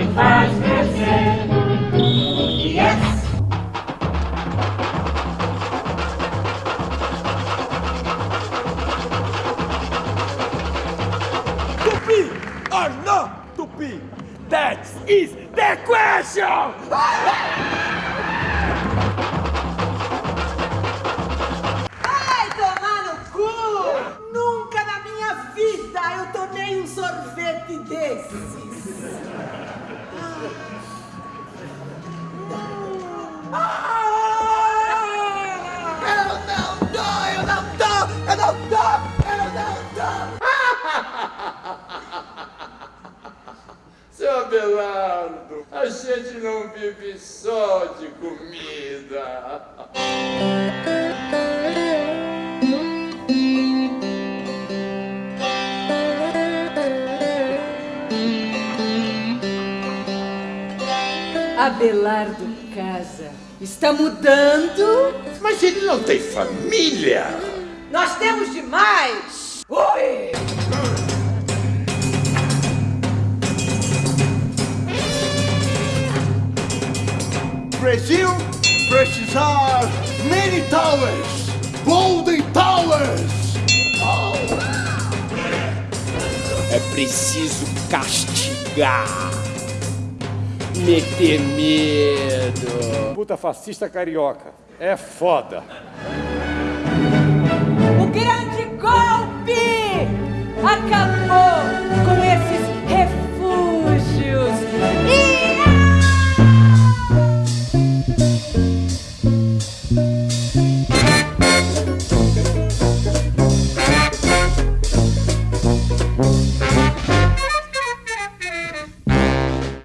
Banana engorda e faz crescer. Yes! Tupi or no Tupi? That is the question! Vai tomar no cu! Nunca na minha vida eu tomei um sorvete desses. Seu Abelardo, a gente não vive só de comida. Abelardo Casa está mudando. Mas ele não tem família. Nós temos demais. Oi! Brasil precisar many towers, golden towers. É preciso castigar. Meter medo. Puta fascista carioca. É foda.